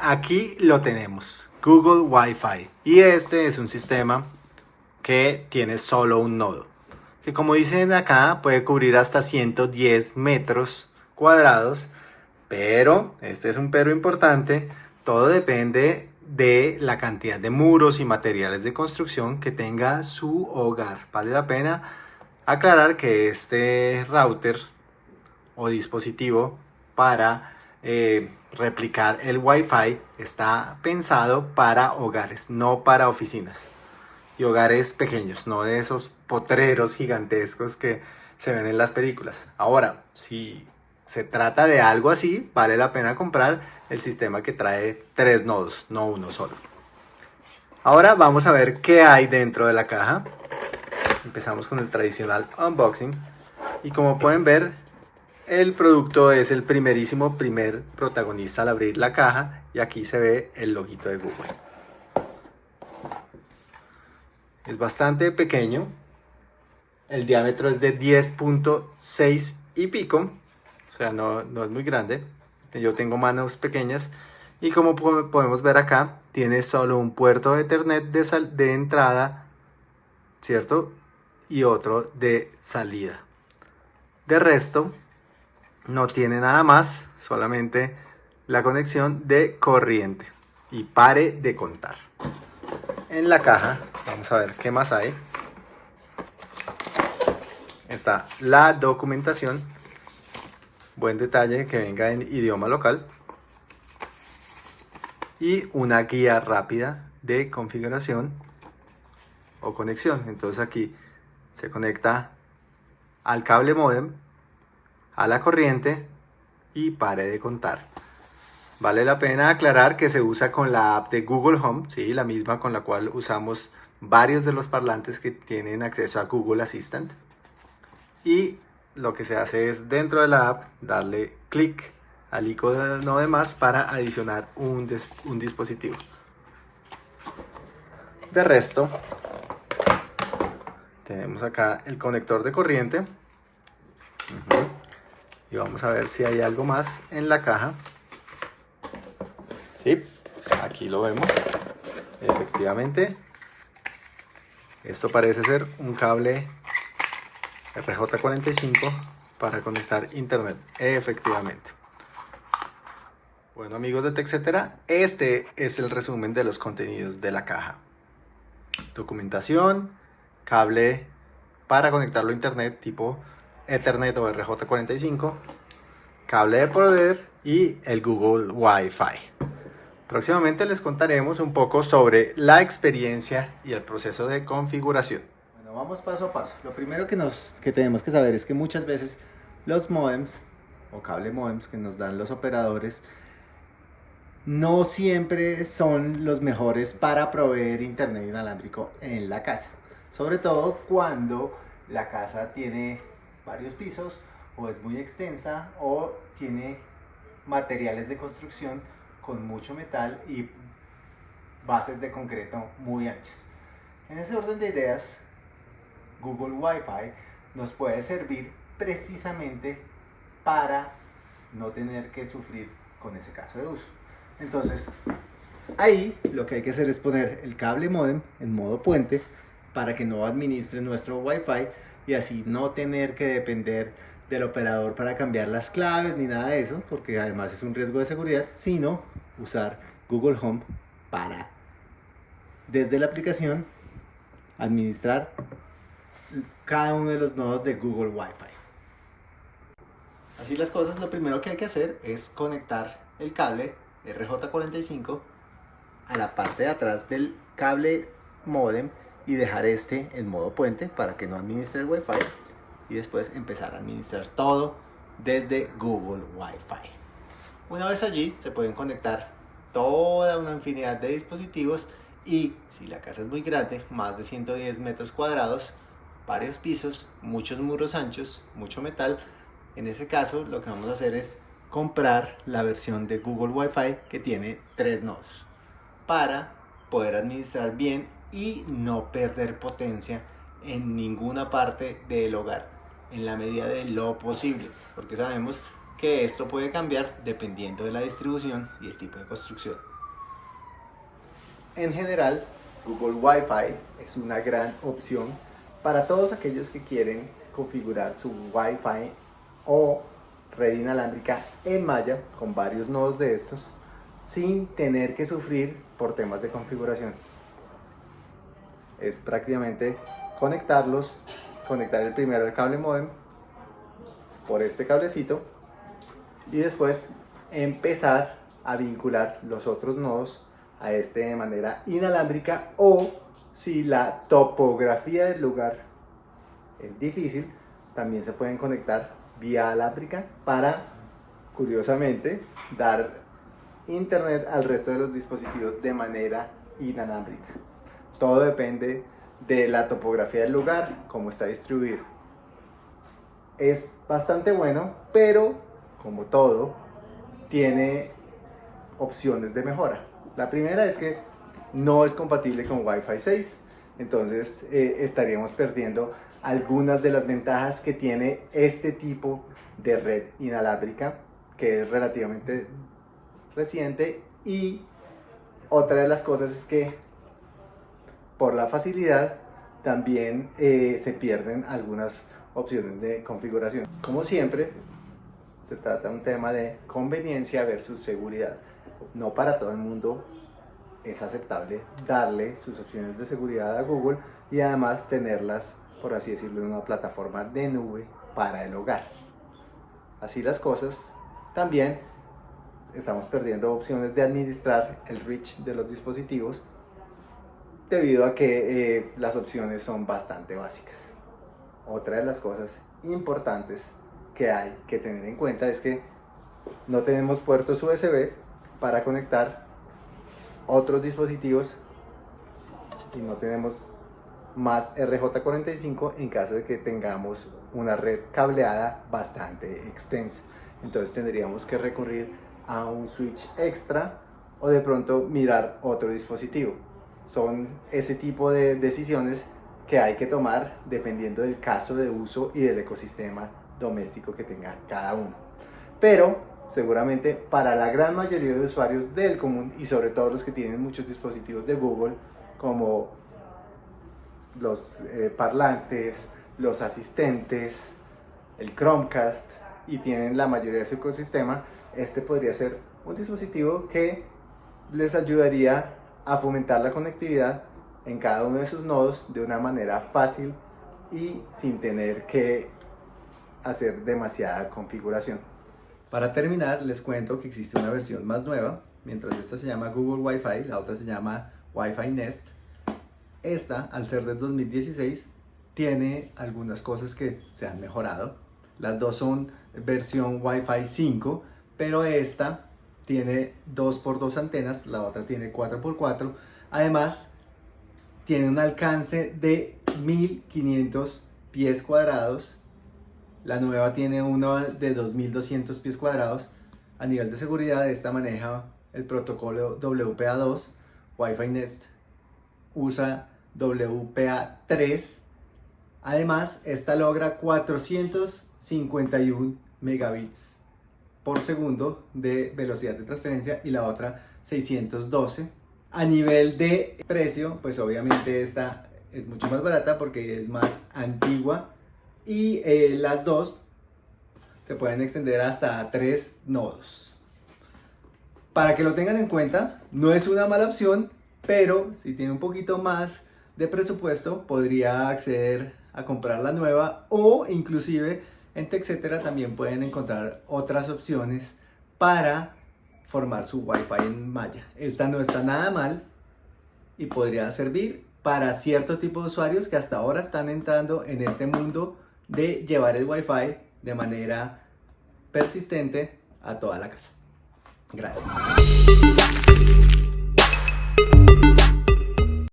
aquí lo tenemos, Google Wi-Fi. Y este es un sistema que tiene solo un nodo. Que como dicen acá, puede cubrir hasta 110 metros cuadrados. Pero, este es un pero importante, todo depende de la cantidad de muros y materiales de construcción que tenga su hogar. Vale la pena aclarar que este router o dispositivo para eh, replicar el Wi-Fi está pensado para hogares, no para oficinas. Y hogares pequeños, no de esos potreros gigantescos que se ven en las películas. Ahora, si se trata de algo así, vale la pena comprar el sistema que trae tres nodos, no uno solo. Ahora vamos a ver qué hay dentro de la caja. Empezamos con el tradicional unboxing. Y como pueden ver, el producto es el primerísimo primer protagonista al abrir la caja. Y aquí se ve el loguito de Google. Es bastante pequeño. El diámetro es de 10.6 y pico o sea, no, es muy grande. Yo tengo manos pequeñas y como podemos ver acá, tiene solo un puerto de Ethernet de, de entrada, ¿cierto? Y otro de salida. De resto, no tiene nada más, solamente la conexión de corriente. Y pare de contar. En la caja, vamos a ver qué más hay. Está la documentación Buen detalle que venga en idioma local. Y una guía rápida de configuración o conexión. Entonces aquí se conecta al cable modem, a la corriente y pare de contar. Vale la pena aclarar que se usa con la app de Google Home, ¿sí? la misma con la cual usamos varios de los parlantes que tienen acceso a Google Assistant. Y lo que se hace es dentro de la app darle clic al icono de más para adicionar un, un dispositivo. De resto, tenemos acá el conector de corriente. Vamos a ver si hay algo más en la caja. Sí, aquí lo vemos. Efectivamente, esto parece ser un cable RJ45 para conectar internet, efectivamente. Bueno amigos de TechCetera, este es el resumen de los contenidos de la caja. Documentación, cable para conectarlo a internet tipo Ethernet o RJ45, cable de poder y el Google Wi-Fi. Próximamente les contaremos un poco sobre la experiencia y el proceso de configuración vamos paso a paso. Lo primero que, nos, que tenemos que saber es que muchas veces los modems o cable modems que nos dan los operadores no siempre son los mejores para proveer internet inalámbrico en la casa. Sobre todo cuando la casa tiene varios pisos o es muy extensa o tiene materiales de construcción con mucho metal y bases de concreto muy anchas. En ese orden de ideas, Google Wi-Fi nos puede servir precisamente para no tener que sufrir con ese caso de uso. Entonces, ahí lo que hay que hacer es poner el cable modem en modo puente para que no administre nuestro Wi-Fi y así no tener que depender del operador para cambiar las claves ni nada de eso, porque además es un riesgo de seguridad, sino usar Google Home para desde la aplicación administrar cada uno de los nodos de Google Wi-Fi. Así las cosas, lo primero que hay que hacer es conectar el cable RJ45 a la parte de atrás del cable modem y dejar este en modo puente para que no administre el Wi-Fi y después empezar a administrar todo desde Google Wi-Fi. Una vez allí se pueden conectar toda una infinidad de dispositivos y si la casa es muy grande, más de 110 metros cuadrados, varios pisos, muchos muros anchos, mucho metal. En ese caso lo que vamos a hacer es comprar la versión de Google Wi-Fi que tiene tres nodos para poder administrar bien y no perder potencia en ninguna parte del hogar en la medida de lo posible porque sabemos que esto puede cambiar dependiendo de la distribución y el tipo de construcción. En general, Google Wi-Fi es una gran opción para todos aquellos que quieren configurar su Wi-Fi o red inalámbrica en malla con varios nodos de estos sin tener que sufrir por temas de configuración. Es prácticamente conectarlos, conectar el primero al cable modem por este cablecito y después empezar a vincular los otros nodos a este de manera inalámbrica o si la topografía del lugar es difícil, también se pueden conectar vía alámbrica para, curiosamente, dar internet al resto de los dispositivos de manera inalámbrica. Todo depende de la topografía del lugar, cómo está distribuido. Es bastante bueno, pero como todo, tiene opciones de mejora. La primera es que no es compatible con Wi-Fi 6, entonces eh, estaríamos perdiendo algunas de las ventajas que tiene este tipo de red inalámbrica, que es relativamente reciente y otra de las cosas es que por la facilidad también eh, se pierden algunas opciones de configuración. Como siempre, se trata de un tema de conveniencia versus seguridad. No para todo el mundo es aceptable darle sus opciones de seguridad a Google y además tenerlas, por así decirlo, en una plataforma de nube para el hogar. Así las cosas, también estamos perdiendo opciones de administrar el reach de los dispositivos debido a que eh, las opciones son bastante básicas. Otra de las cosas importantes que hay que tener en cuenta es que no tenemos puertos USB para conectar otros dispositivos y no tenemos más RJ45 en caso de que tengamos una red cableada bastante extensa. Entonces tendríamos que recurrir a un switch extra o de pronto mirar otro dispositivo. Son ese tipo de decisiones que hay que tomar dependiendo del caso de uso y del ecosistema doméstico que tenga cada uno. Pero seguramente para la gran mayoría de usuarios del común y sobre todo los que tienen muchos dispositivos de Google como los eh, parlantes, los asistentes, el Chromecast y tienen la mayoría de su ecosistema, este podría ser un dispositivo que les ayudaría a fomentar la conectividad en cada uno de sus nodos de una manera fácil y sin tener que hacer demasiada configuración. Para terminar, les cuento que existe una versión más nueva, mientras esta se llama Google Wi-Fi, la otra se llama Wi-Fi Nest. Esta, al ser del 2016, tiene algunas cosas que se han mejorado. Las dos son versión Wi-Fi 5, pero esta tiene 2x2 antenas, la otra tiene 4x4. Además, tiene un alcance de 1500 pies cuadrados la nueva tiene uno de 2200 pies cuadrados. A nivel de seguridad, esta maneja el protocolo WPA2. Wi-Fi Nest usa WPA3. Además, esta logra 451 megabits por segundo de velocidad de transferencia y la otra 612. A nivel de precio, pues obviamente esta es mucho más barata porque es más antigua y eh, las dos se pueden extender hasta tres nodos. Para que lo tengan en cuenta, no es una mala opción, pero si tiene un poquito más de presupuesto, podría acceder a comprar la nueva o inclusive en TechCetera también pueden encontrar otras opciones para formar su Wi-Fi en malla. Esta no está nada mal y podría servir para cierto tipo de usuarios que hasta ahora están entrando en este mundo de llevar el Wi-Fi de manera persistente a toda la casa. Gracias.